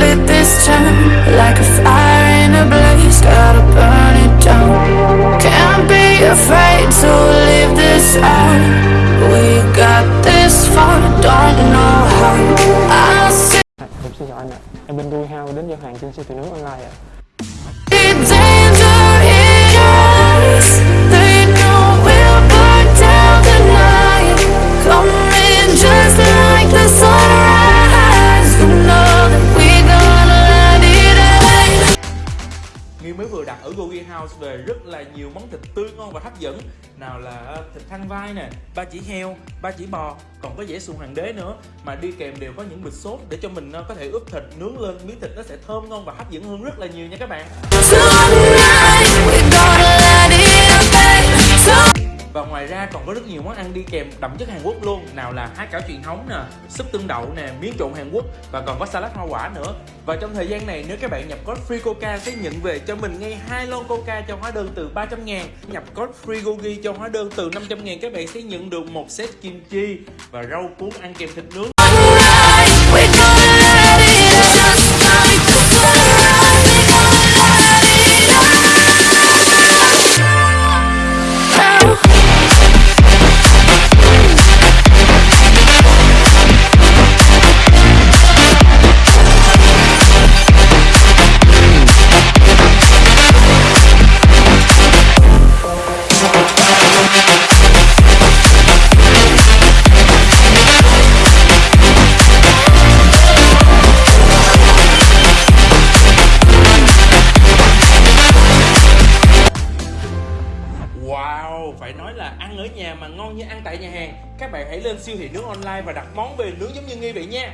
lit this time Like a fire in a blaze, gotta burn it down. Can't be afraid to leave this out. We got this far, don't know how. I'll see em Hao đến giao hàng trên siêu thị nước online ạ. House về rất là nhiều món thịt tươi ngon và hấp dẫn. Nào là ờ, thịt thăn vai nè, ba chỉ heo, ba chỉ bò Còn có dễ sùn hoàng đế nữa. Mà đi kèm đều có những bịch sốt để cho mình ờ, có thể ướp thịt nướng lên Miếng thịt nó sẽ thơm ngon và hấp dẫn hơn rất là nhiều nha các bạn. Và ngoài ra còn có rất nhiều món ăn đi kèm đậm chất Hàn Quốc luôn. Nào là há cảo truyền thống nè, súp tương đậu nè, miếng trộn Hàn Quốc và còn có salad hoa quả nữa. Và trong thời gian này, nếu các bạn nhập code free coca sẽ nhận về cho mình ngay hai lon coca cho hóa đơn từ 300 ngàn. Nhập code free gogi cho hóa đơn từ 500 ngàn, các bạn sẽ nhận được một set kim chi và rau cuốn ăn kèm thịt nướng. Phải nói là ăn ở nhà mà ngon như ăn tại nhà hàng, Các bạn hãy lên siêu thị nướng online và đặt món về nướng giống như Nghi vậy nha.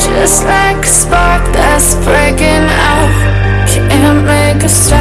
Just like a spark that's breaking out, Can't make a stop